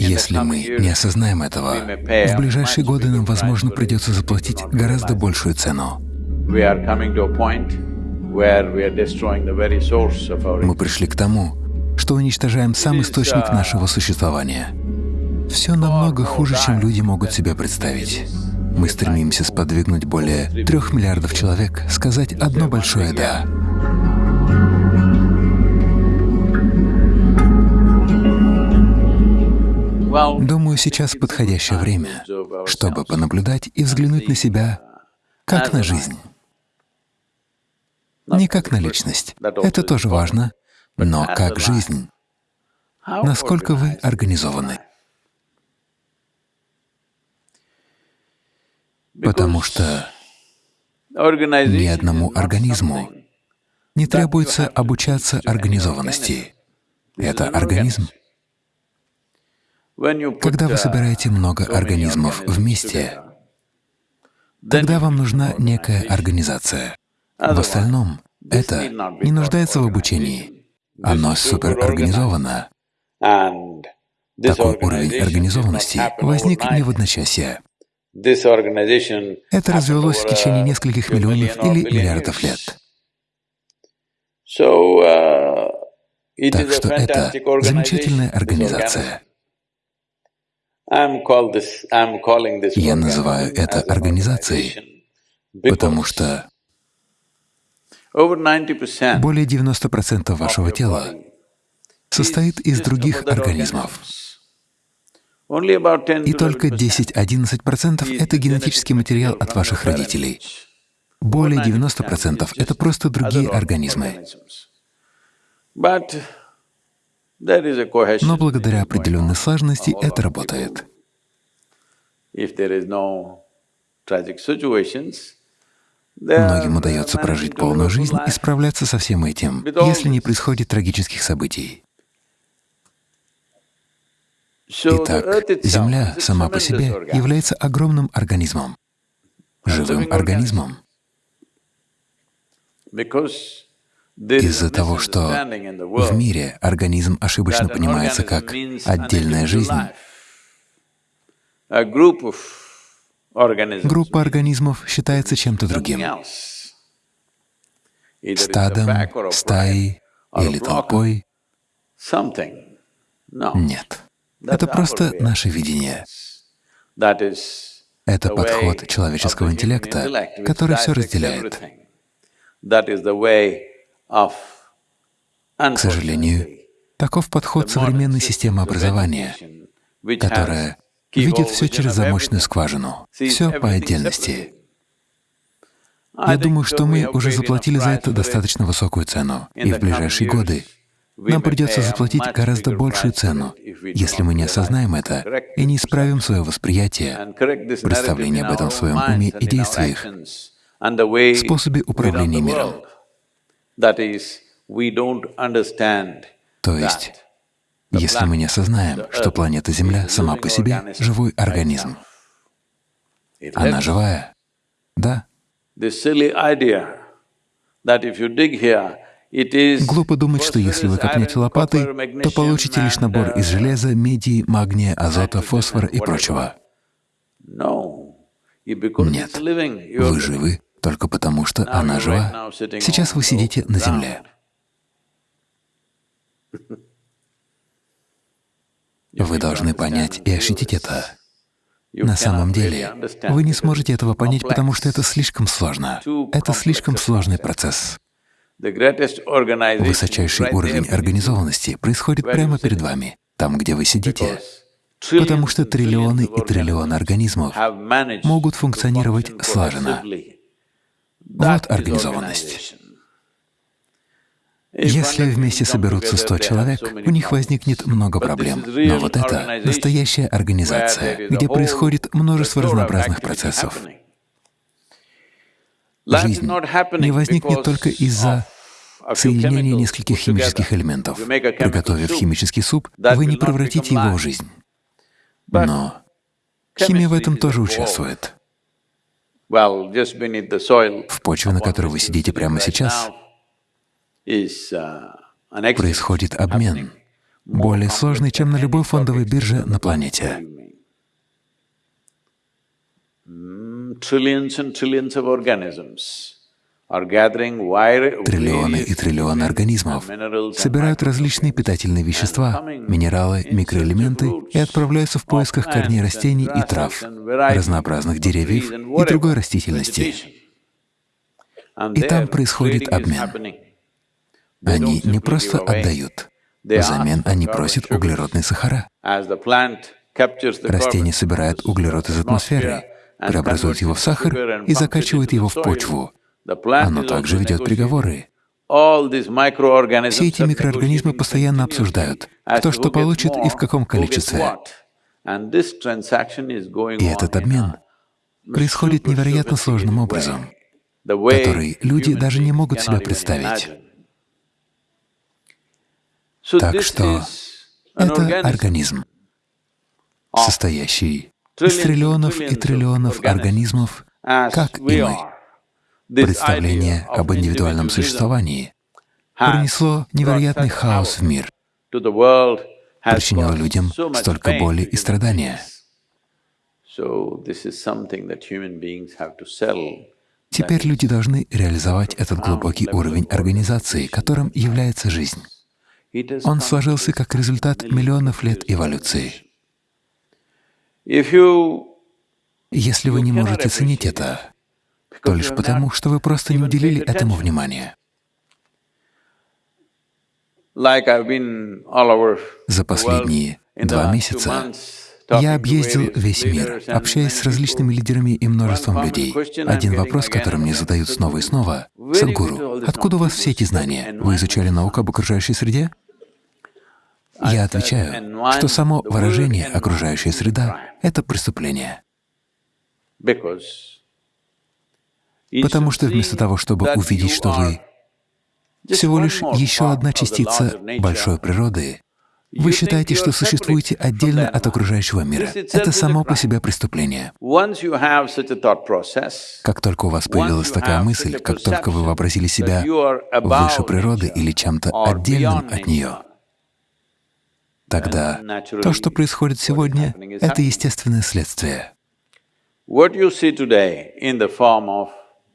Если мы не осознаем этого, в ближайшие годы нам, возможно, придется заплатить гораздо большую цену. Мы пришли к тому, что уничтожаем сам источник нашего существования. Все намного хуже, чем люди могут себе представить. Мы стремимся сподвигнуть более трех миллиардов человек сказать одно большое «да». Думаю, сейчас подходящее время, чтобы понаблюдать и взглянуть на себя как на жизнь. Не как на личность, это тоже важно, но как жизнь. Насколько вы организованы. Потому что ни одному организму не требуется обучаться организованности. Это организм. Когда вы собираете много организмов вместе, тогда вам нужна некая организация. В остальном это не нуждается в обучении. Оно суперорганизовано. Такой уровень организованности возник не в одночасье. Это развелось в течение нескольких миллионов или миллиардов лет. Так что это замечательная организация. Я называю это организацией, потому что более 90% вашего тела состоит из других организмов. И только 10-11% — это генетический материал от ваших родителей. Более 90% — это просто другие организмы. Но благодаря определенной сложности это работает. Многим удается прожить полную жизнь и справляться со всем этим, если не происходит трагических событий. Итак, Земля сама по себе является огромным организмом, живым организмом. Из-за того, что в мире организм ошибочно понимается как отдельная жизнь, группа организмов считается чем-то другим — стадом, стаей или толпой. Нет, это просто наше видение. Это подход человеческого интеллекта, который все разделяет. К сожалению, таков подход современной системы образования, которая видит все через замочную скважину, все по отдельности. Я думаю, что мы уже заплатили за это достаточно высокую цену, и в ближайшие годы нам придется заплатить гораздо большую цену, если мы не осознаем это и не исправим свое восприятие, представление об этом в своем уме и действиях, способе управления миром. То есть, если мы не осознаем, что планета Земля сама по себе — живой организм. Она живая? Да. Глупо думать, что если вы копнете лопатой, то получите лишь набор из железа, меди, магния, азота, фосфора и прочего. Нет, вы живы только потому, что она жива. Сейчас вы сидите на земле. Вы должны понять и ощутить это. На самом деле, вы не сможете этого понять, потому что это слишком сложно. Это слишком сложный процесс. Высочайший уровень организованности происходит прямо перед вами, там, где вы сидите, потому что триллионы и триллионы организмов могут функционировать слаженно. Вот организованность. Если вместе соберутся 100 человек, у них возникнет много проблем. Но вот это настоящая организация, где происходит множество разнообразных процессов. Жизнь не возникнет только из-за соединения нескольких химических элементов. Приготовив химический суп, вы не превратите его в жизнь. Но химия в этом тоже участвует. В почве, на которой вы сидите прямо сейчас, происходит обмен. более сложный, чем на любой фондовой бирже на планете. Триллионы и триллионы организмов собирают различные питательные вещества, минералы, микроэлементы и отправляются в поисках корней растений и трав, разнообразных деревьев и другой растительности. И там происходит обмен. Они не просто отдают, взамен они просят углеродные сахара. Растение собирает углерод из атмосферы, преобразует его в сахар и закачивает его в почву, оно также ведет переговоры. Все эти микроорганизмы постоянно обсуждают, кто что получит и в каком количестве. И этот обмен происходит невероятно сложным образом, который люди даже не могут себе представить. Так что это организм, состоящий из триллионов и триллионов организмов, как и мы представление об индивидуальном существовании принесло невероятный хаос в мир, причинило людям столько боли и страдания. Теперь люди должны реализовать этот глубокий уровень организации, которым является жизнь. Он сложился как результат миллионов лет эволюции. Если вы не можете ценить это, то лишь потому, что вы просто не уделили этому внимания. За последние два месяца я объездил весь мир, общаясь с различными лидерами и множеством людей. Один вопрос, который мне задают снова и снова — «Садхгуру, откуда у вас все эти знания? Вы изучали науку об окружающей среде?» Я отвечаю, что само выражение «окружающая среда» — это преступление. Потому что вместо того, чтобы увидеть, что вы всего лишь еще одна частица большой природы, вы считаете, что существуете отдельно от окружающего мира. Это само по себе преступление. Как только у вас появилась такая мысль, как только вы вообразили себя выше природы или чем-то отдельным от нее, тогда то, что происходит сегодня, — это естественное следствие.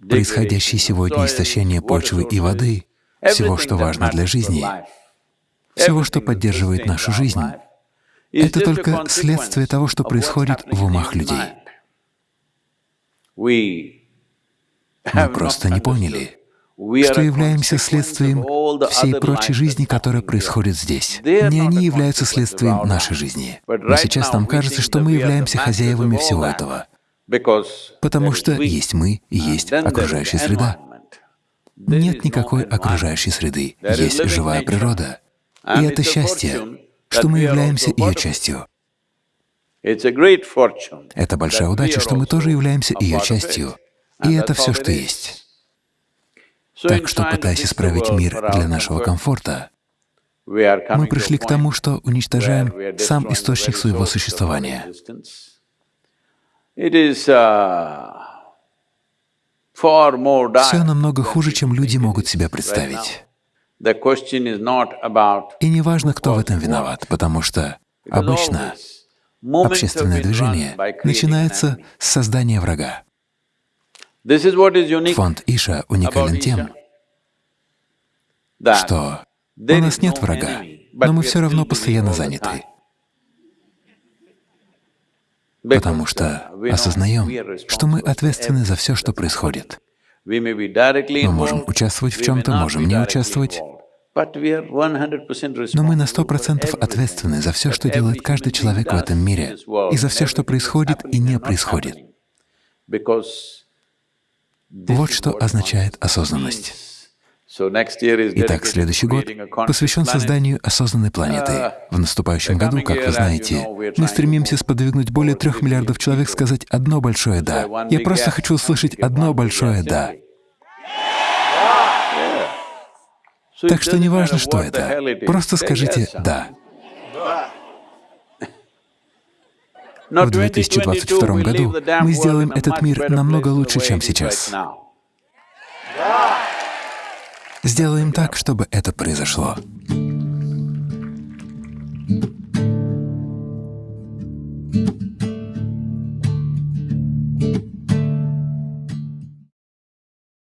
Происходящее сегодня истощение почвы и воды, всего, что важно для жизни, всего, что поддерживает нашу жизнь, это только следствие того, что происходит в умах людей. Мы просто не поняли, что являемся следствием всей прочей жизни, которая происходит здесь. Не они являются следствием нашей жизни. Но сейчас нам кажется, что мы являемся хозяевами всего этого потому что есть мы и есть окружающая среда. Нет никакой окружающей среды, есть живая природа. И это счастье, что мы являемся ее частью. Это большая удача, что мы тоже являемся ее частью. И это все, что есть. Так что, пытаясь исправить мир для нашего комфорта, мы пришли к тому, что уничтожаем сам источник своего существования. Uh, Все намного хуже, чем люди могут себе представить. И не важно, кто в этом виноват, потому что обычно общественное движение начинается с создания врага. Фонд Иша уникален тем, что у нас нет врага, но мы все равно постоянно заняты потому что осознаем, что мы ответственны за все, что происходит. Мы можем участвовать в чем-то, можем не участвовать, но мы на сто процентов ответственны за все, что делает каждый человек в этом мире, и за все, что происходит и не происходит. Вот что означает осознанность. Итак, следующий год посвящен созданию осознанной планеты. В наступающем году, как вы знаете, мы стремимся сподвигнуть более трех миллиардов человек сказать одно большое «да». Я просто хочу услышать одно большое «да». Так что не важно, что это, просто скажите «да». В 2022 году мы сделаем этот мир намного лучше, чем сейчас. Сделаем так, чтобы это произошло.